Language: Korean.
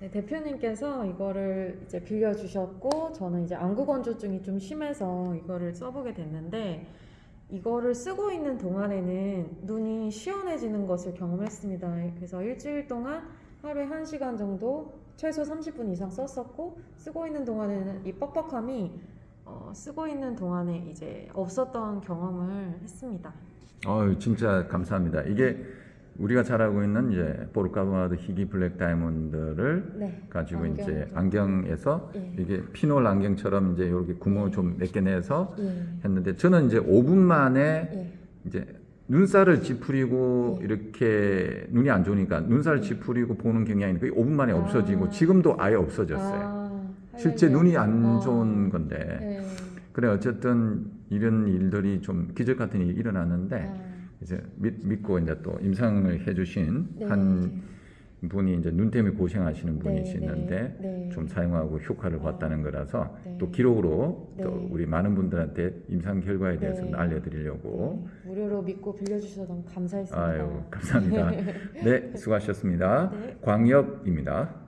네, 대표님께서 이거를 이제 빌려주셨고 저는 이제 안구 건조증이 좀 심해서 이거를 써보게 됐는데 이거를 쓰고 있는 동안에는 눈이 시원해지는 것을 경험했습니다. 그래서 일주일 동안 하루에 1시간 정도 최소 30분 이상 썼었고 쓰고 있는 동안에는 이 뻑뻑함이 어, 쓰고 있는 동안에 이제 없었던 경험을 했습니다. 어유 진짜 감사합니다. 이게 우리가 잘 알고 있는 이제 보르카바드 희귀 블랙 다이아몬드를 네. 가지고 안경 이제 좀. 안경에서 예. 이게 피놀 안경처럼 이제 이렇게 구멍을 좀 몇 개 내서 예. 했는데 저는 이제 5분 만에 예. 이제 눈살을 찌푸리고 예. 이렇게 눈이 안 좋으니까 눈살 찌푸리고 보는 경향이 거의 5분 만에 아. 없어지고 지금도 아예 없어졌어요. 아, 실제. 눈이 안 아. 좋은 건데 네. 그래 어쨌든 이런 일들이 좀 기적 같은 일이 일어났는데 아. 이제 믿, 믿고 이제 또 임상을 해주신 네. 한 분이 이제 눈 때문에 고생하시는 네, 분이시는데 네, 네. 좀 사용하고 효과를 아, 봤다는 거라서 네. 또 기록으로 또 네. 우리 많은 분들한테 임상 결과에 대해서 네. 알려드리려고 네, 무료로 믿고 빌려주셔서 너무 감사했습니다. 아유 감사합니다. 네 수고하셨습니다. 네. 광엽입니다.